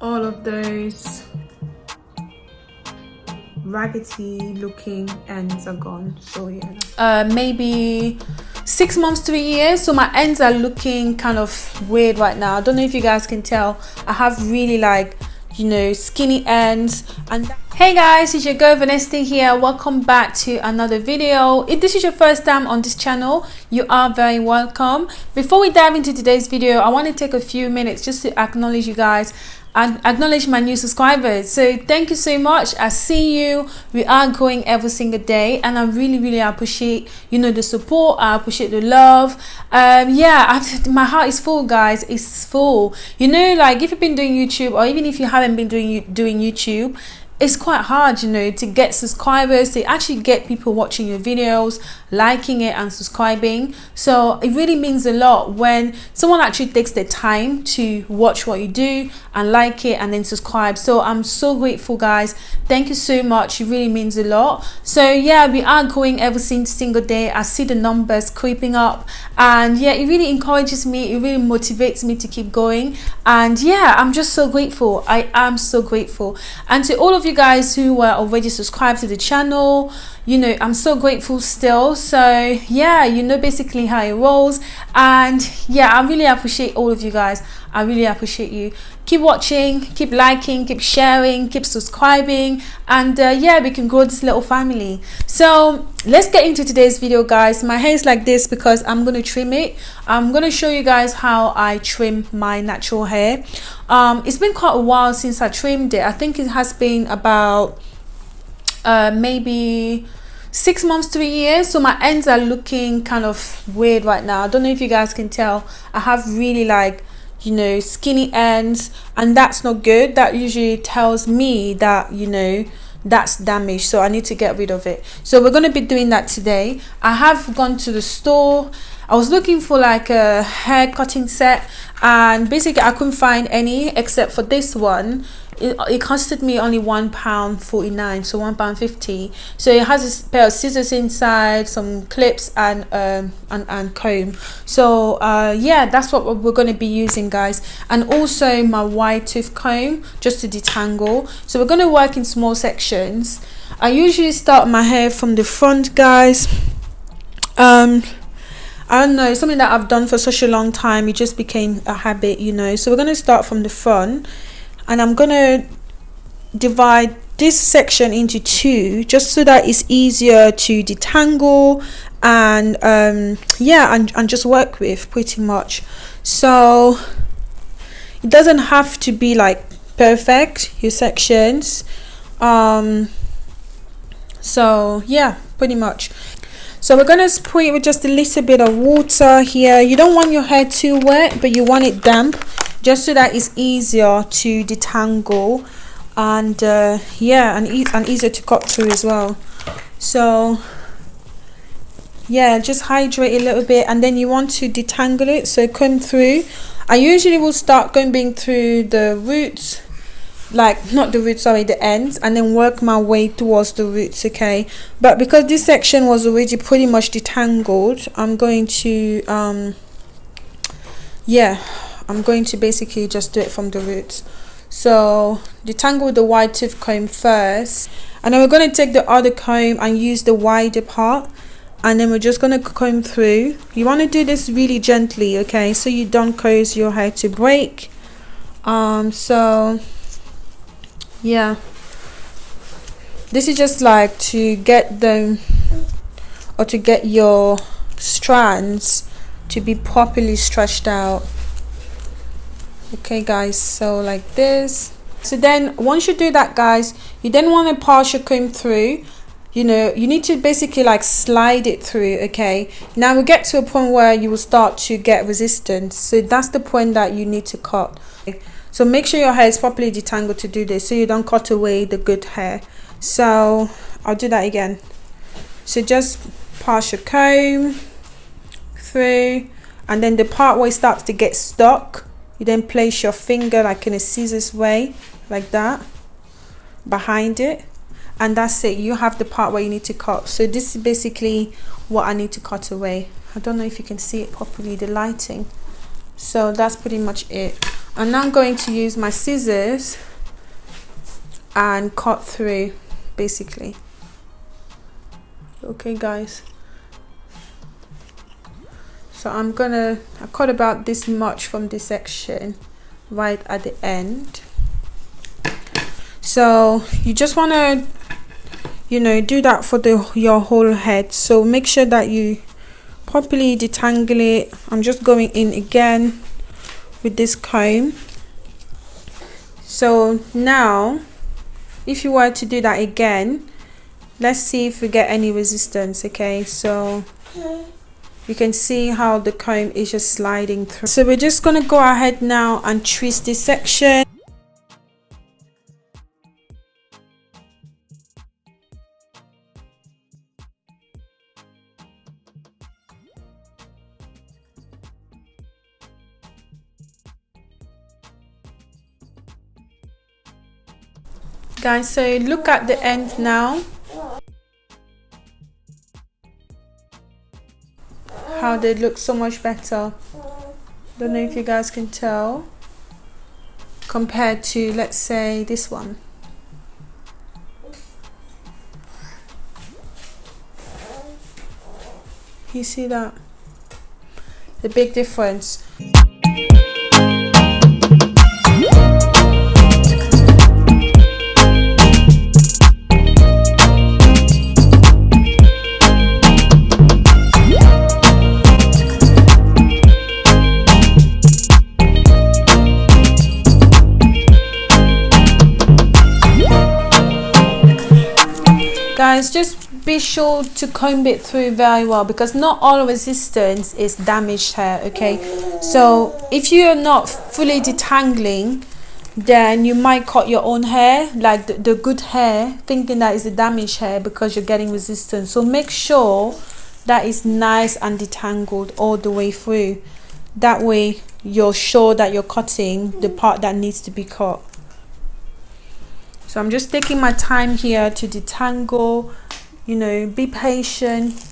all of those raggedy looking ends are gone. So yeah. Uh maybe six months to a year so my ends are looking kind of weird right now. I don't know if you guys can tell. I have really like you know skinny ends. And hey guys it's your girl Vanessa here. Welcome back to another video. If this is your first time on this channel you are very welcome. Before we dive into today's video i want to take a few minutes just to acknowledge you guys and acknowledge my new subscribers. So thank you so much. I see you. We are growing every single day and i really really appreciate you know the support. I appreciate the love. Um yeah I, my heart is full guys. It's full. You know like if you've been doing youtube or even if you haven't been doing doing youtube it's quite hard you know to get subscribers to actually get people watching your videos liking it and subscribing. So it really means a lot when someone actually takes the time to watch what you do and like it and then subscribe. So i'm so grateful guys. Thank you so much. It really means a lot. So yeah we are going every single day. I see the numbers creeping up. And yeah it really encourages me. It really motivates me to keep going. And yeah i'm just so grateful. I am so grateful. And to all of you guys who were already subscribed to the channel you know i'm so grateful still. So yeah you know basically how it rolls. And yeah i really appreciate all of you guys i really appreciate you. Keep watching keep liking keep sharing keep subscribing and uh, yeah we can grow this little family. So let's get into today's video guys. My hair is like this because i'm going to trim it. I'm going to show you guys how i trim my natural hair. Um it's been quite a while since i trimmed it. I think it has been about uh, maybe six months to a year so my ends are looking kind of weird right now. I don't know if you guys can tell. I have really like you know skinny ends and that's not good. That usually tells me that you know that's damaged so i need to get rid of it. So we're going to be doing that today. I have gone to the store i was looking for like a hair cutting set and basically i couldn't find any except for this one. It, it costed me only one pound 49 so one pound 50 so it has a pair of scissors inside some clips and um and, and comb. So uh yeah that's what we're going to be using guys. And also my wide tooth comb just to detangle. So we're going to work in small sections. I usually start my hair from the front guys. Um I don't know, something that I've done for such a long time, it just became a habit, you know. So we're going to start from the front and I'm gonna divide this section into two just so that it's easier to detangle and um, yeah and, and just work with pretty much. So it doesn't have to be like perfect your sections. Um, so yeah pretty much so we're going to spray it with just a little bit of water here. You don't want your hair too wet but you want it damp just so that it's easier to detangle and uh, yeah and, e and easier to cut through as well. So yeah just hydrate a little bit and then you want to detangle it so come through. I usually will start combing through the roots like not the roots sorry the ends and then work my way towards the roots okay? But because this section was already pretty much detangled I'm going to um yeah I'm going to basically just do it from the roots so detangle the wide tooth comb first and then we're going to take the other comb and use the wider part and then we're just going to comb through. You want to do this really gently okay? So you don't cause your hair to break. Um so yeah. This is just like to get them or to get your strands to be properly stretched out. Okay guys so like this. So then once you do that guys you then want to pass your comb through. You know you need to basically like slide it through okay? Now we get to a point where you will start to get resistance so that's the point that you need to cut so make sure your hair is properly detangled to do this so you don't cut away the good hair. So i'll do that again. So just pass your comb through and then the part where it starts to get stuck you then place your finger like in a scissors way like that behind it and that's it. You have the part where you need to cut. So this is basically what I need to cut away. I don't know if you can see it properly the lighting. So that's pretty much it and now I'm going to use my scissors and cut through basically. Okay guys. So I'm gonna I cut about this much from this section right at the end. So you just want to you know do that for the your whole head. So make sure that you properly detangle it. I'm just going in again with this comb so now if you were to do that again let's see if we get any resistance okay? So you can see how the comb is just sliding through. So we're just going to go ahead now and twist this section guys so look at the end now. How they look so much better. Don't know if you guys can tell compared to let's say this one. You see that? The big difference guys just be sure to comb it through very well because not all resistance is damaged hair okay? So if you're not fully detangling then you might cut your own hair like the, the good hair thinking that is the damaged hair because you're getting resistance. So make sure that is nice and detangled all the way through. That way you're sure that you're cutting the part that needs to be cut so I'm just taking my time here to detangle you know be patient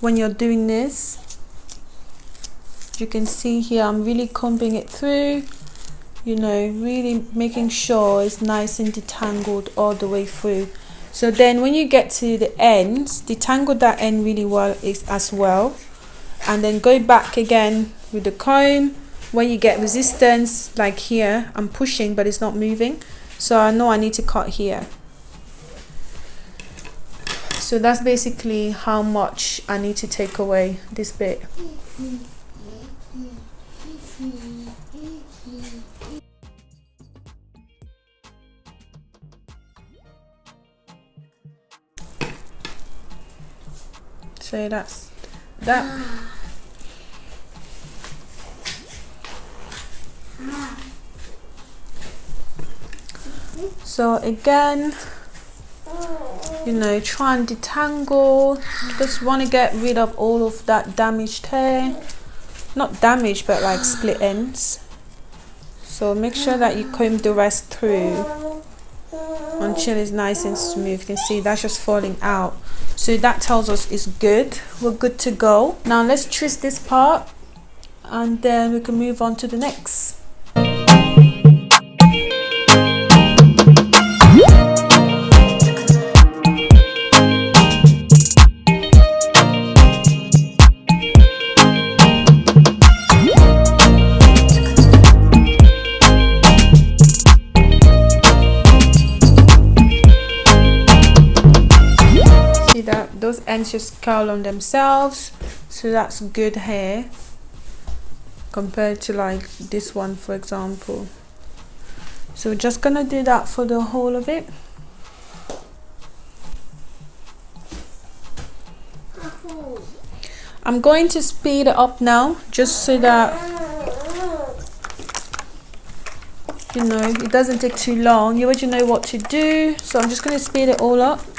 when you're doing this. You can see here I'm really combing it through you know really making sure it's nice and detangled all the way through. So then when you get to the end detangle that end really well as well. And then go back again with the comb. When you get resistance like here I'm pushing but it's not moving so I know I need to cut here. So that's basically how much I need to take away this bit. So that's that so again you know try and detangle. Just want to get rid of all of that damaged hair. Not damaged but like split ends. So make sure that you comb the rest through. Until it's nice and smooth you can see that's just falling out. So that tells us it's good. We're good to go. Now let's twist this part and then we can move on to the next ends just curl on themselves. So that's good hair compared to like this one for example. So we're just gonna do that for the whole of it. I'm going to speed it up now just so that you know it doesn't take too long. You already know what to do so I'm just going to speed it all up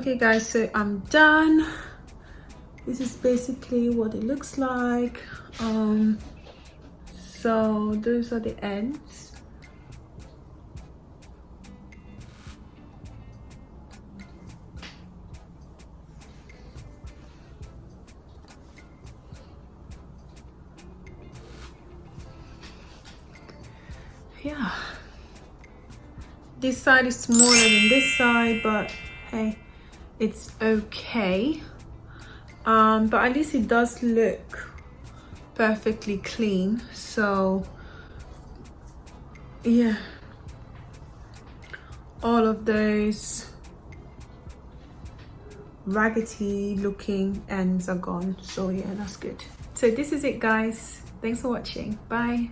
guys so i'm done. This is basically what it looks like. Um so those are the ends. Yeah. This side is smaller than this side but hey it's okay. Um but at least it does look perfectly clean so yeah. All of those raggedy looking ends are gone so yeah that's good. So this is it guys. Thanks for watching. Bye